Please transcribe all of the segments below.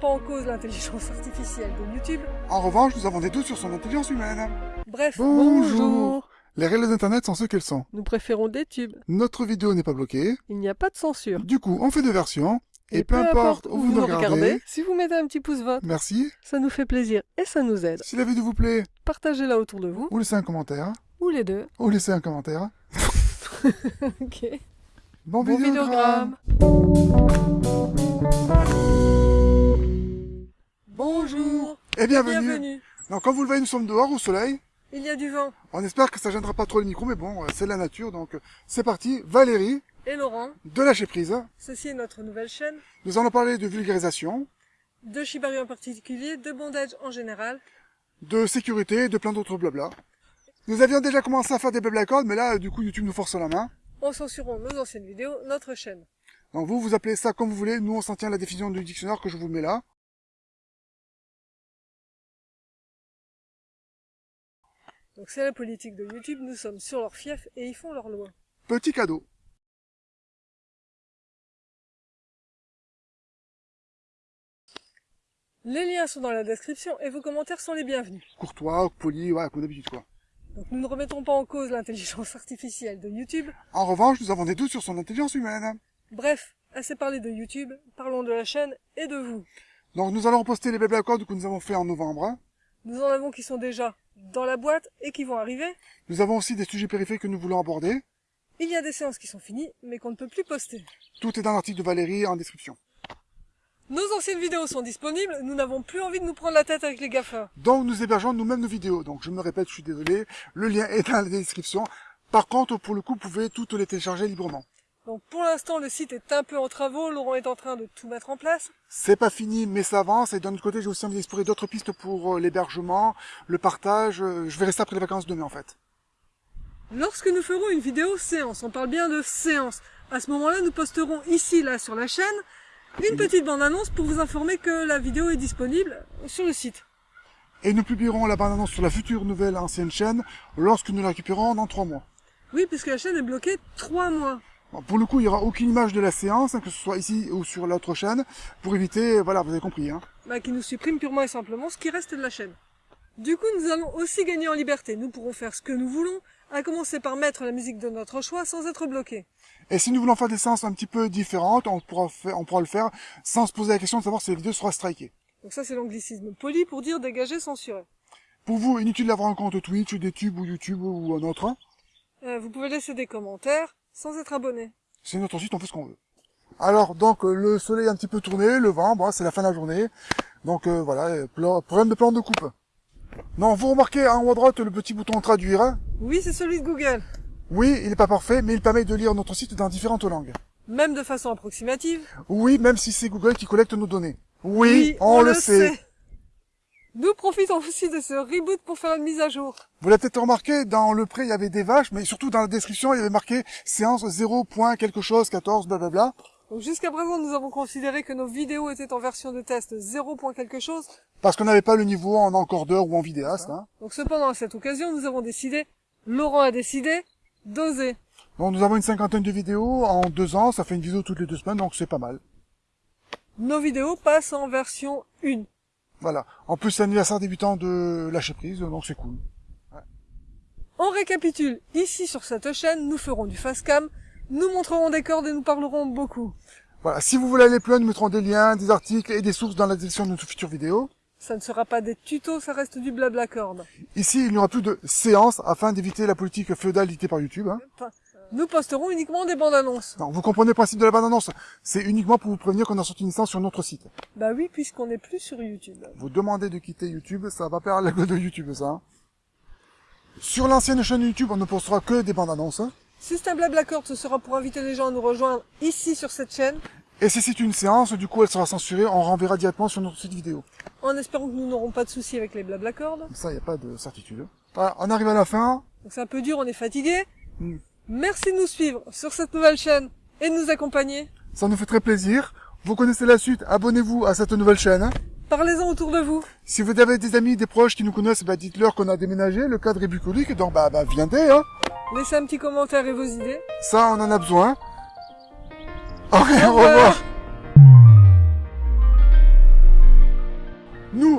cause l'intelligence artificielle de YouTube. En revanche, nous avons des doutes sur son intelligence humaine. Bref, Bonjour. Les règles d'internet sont ce qu'elles sont. Nous préférons des tubes. Notre vidéo n'est pas bloquée. Il n'y a pas de censure. Du coup, on fait deux versions. Et, peu, importe où vous nous regardez, si vous mettez un petit pouce vote, merci. ça nous fait plaisir et ça nous aide. Si la vidéo vous plaît, Partagez-la autour de vous, ou laissez un commentaire. ou les deux. Ou laissez un commentaire. ok. Bon, Bon vidéogramme. vidéogramme. Bonjour. Et bienvenue. Bienvenue. Donc, comme vous le voyez, nous sommes dehors au soleil. Il y a du vent. On espère que ça gênera pas trop le micro, mais bon, euh, c'est la nature. Donc, euh, c'est parti. Valérie, Et Laurent, de lâcher prise. ceci est notre nouvelle chaîne. Nous allons parler de vulgarisation, De Shibari en particulier, de bondage en général. de sécurité et de plein d'autres blabla. Nous avions déjà commencé à faire des blabla cordes, mais là, euh, du coup, YouTube nous force la main. En censurant nos anciennes vidéos, notre chaîne. Donc vous, vous appelez ça comme vous voulez. Nous, on s'en tient à la définition du dictionnaire que je vous mets là. Donc c'est la politique de YouTube, nous sommes sur leur fief et ils font leurs lois. Petit cadeau. Les liens sont dans la description et vos commentaires sont les bienvenus. Courtois, poli, ouais, comme d'habitude, quoi. Donc nous ne remettons pas en cause l'intelligence artificielle de YouTube. En revanche, nous avons des doutes sur son intelligence humaine. Bref, assez parlé de YouTube, parlons de la chaîne et de vous. Donc nous allons reposter les blabla cordes que nous avons fait en novembre. Nous en avons qui sont déjà dans la boîte et qui vont arriver. Nous avons aussi des sujets périphériques que nous voulons aborder. Il y a des séances qui sont finies, mais qu'on ne peut plus poster. Tout est dans l'article de Valérie en description. Nos anciennes vidéos sont disponibles, nous n'avons plus envie de nous prendre la tête avec les gaffeurs. Donc nous hébergeons nous-mêmes nos vidéos. Donc je me répète, je suis désolé. Le lien est dans la description. Par contre, pour le coup, vous pouvez toutes les télécharger librement. Donc pour l'instant, le site est un peu en travaux, Laurent est en train de tout mettre en place. C'est pas fini, mais ça avance. Et d'un autre côté, j'ai aussi envie d'explorer d'autres pistes pour euh, l'hébergement, le partage. Euh, Je vais rester après les vacances de mai, en fait. Lorsque nous ferons une vidéo séance, on parle bien de séance, à ce moment-là, nous posterons ici, là, sur la chaîne, une petite bande-annonce pour vous informer que la vidéo est disponible sur le site. Et nous publierons la bande-annonce sur la future nouvelle ancienne chaîne lorsque nous la récupérerons dans trois mois. Oui, puisque la chaîne est bloquée trois mois. Bon, pour le coup, il n'y aura aucune image de la séance, hein, que ce soit ici ou sur l'autre chaîne, pour éviter, voilà, vous avez compris. Hein. bah, qui nous supprime purement et simplement ce qui reste de la chaîne. Du coup, nous allons aussi gagner en liberté. Nous pourrons faire ce que nous voulons, à commencer par mettre la musique de notre choix sans être bloqués. Et si nous voulons faire des séances un petit peu différentes, on pourra, faire, on pourra le faire sans se poser la question de savoir si la vidéo sera strikée. Donc ça, c'est l'anglicisme poli pour dire dégager, censurer. Pour vous, inutile d'avoir un compte Twitch, des tubes ou YouTube ou un autre. hein. Euh, vous pouvez laisser des commentaires sans être abonné. C'est notre site, on fait ce qu'on veut. Alors, donc, euh, le soleil a un petit peu tourné, le vent, bon, c'est la fin de la journée. Donc, euh, voilà, euh, problème de plan de coupe. Non, vous remarquez en haut à droite le petit bouton traduire. hein Oui, c'est celui de Google. Oui, il n'est pas parfait, mais il permet de lire notre site dans différentes langues. Même de façon approximative. Oui, même si c'est Google qui collecte nos données. Oui, on, le sait. Nous profitons aussi de ce reboot pour faire une mise à jour. Vous l'avez peut-être remarqué, dans le pré, il y avait des vaches, mais surtout dans la description, il y avait marqué séance 0. quelque chose, 14, blablabla. Donc jusqu'à présent, nous avons considéré que nos vidéos étaient en version de test 0. quelque chose. Parce qu'on n'avait pas le niveau en encordeur ou en vidéaste. Hein. Donc cependant, à cette occasion, nous avons décidé, Laurent a décidé, d'oser. Donc nous avons une cinquantaine de vidéos en deux ans, ça fait une vidéo toutes les deux semaines, donc c'est pas mal. Nos vidéos passent en version 1. Voilà. En plus, c'est l'anniversaire des 8 ans de lâcher prise, donc c'est cool. On récapitule. Ici, sur cette chaîne, nous ferons du fast cam, nous montrerons des cordes et nous parlerons beaucoup. Voilà. Si vous voulez aller plus loin, nous mettrons des liens, des articles et des sources dans la description de notre future vidéo. Ça ne sera pas des tutos, ça reste du blabla corde. Ici, il n'y aura plus de séances afin d'éviter la politique féodale dictée par YouTube. Hein. Nous posterons uniquement des bandes annonces. Non, vous comprenez le principe de la bande-annonce. C'est uniquement pour vous prévenir qu'on a sorti une séance sur notre site. Bah oui, puisqu'on n'est plus sur YouTube. Vous demandez de quitter YouTube, ça va perdre la gueule de YouTube, ça. hein. Sur l'ancienne chaîne YouTube, on ne postera que des bandes annonces. Système Blablacord, ce sera pour inviter les gens à nous rejoindre ici sur cette chaîne, Et si c'est une séance, du coup, elle sera censurée, on renverra directement sur notre site vidéo. en espérant que nous n'aurons pas de soucis avec les Blablacord. Comme ça, il n'y a pas de certitude. Voilà, on arrive à la fin. Donc c'est un peu dur, on est fatigué. Hmm. Merci de nous suivre sur cette nouvelle chaîne et de nous accompagner. Ça nous fait très plaisir. Vous connaissez la suite, abonnez-vous à cette nouvelle chaîne. hein. Parlez-en autour de vous. Si vous avez des amis, des proches qui nous connaissent, bah, dites-leur qu'on a déménagé, le cadre est bucolique, donc bah, bah viendez, hein. Laissez un petit commentaire et vos idées. Ça, on en a besoin. Au Au revoir. revoir.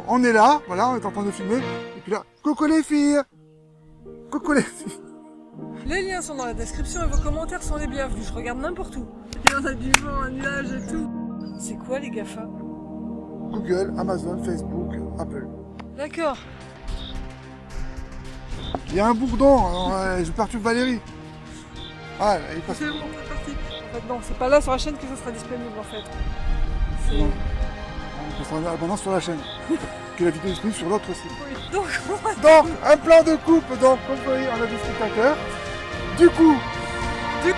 on est là, voilà, on est en train de filmer. Et puis là, coucou les filles Coucou les filles Les liens sont dans la description et vos commentaires sont les bienvenus. Je regarde n'importe où. Il y en a du vent, un nuage et tout. C'est quoi les GAFA? Google, Amazon, Facebook, Apple. D'accord. Il y a un bourdon, alors, euh, je perturbe Valérie. Ah, il passe. C'est bon, c'est parti. En fait, non, c'est pas là sur la chaîne que ça sera disponible en fait. C'est... Non. On sera maintenant sur la chaîne. que la vidéo est disponible sur l'autre site. Oui. Donc, on va Donc, un plan de coupe, donc, comme vous voyez, on a des spectateurs. Du coup, du